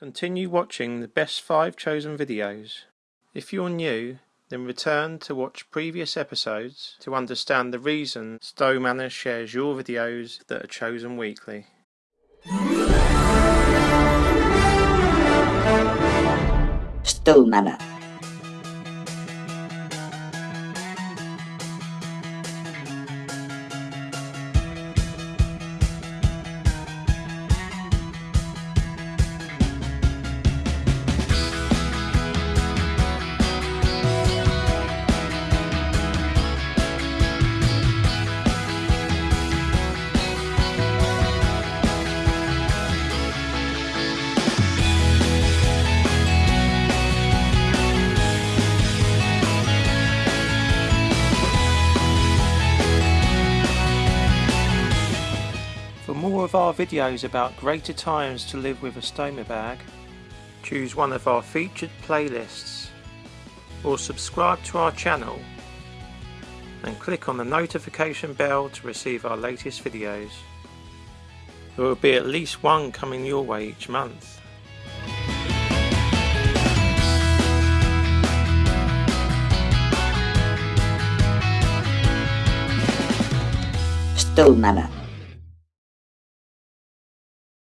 Continue watching the best 5 chosen videos. If you're new, then return to watch previous episodes to understand the reason Stowe Manor shares your videos that are chosen weekly. Stowe Manor. More of our videos about greater times to live with a stoma bag, choose one of our featured playlists or subscribe to our channel and click on the notification bell to receive our latest videos. There will be at least one coming your way each month. Stowe Manor.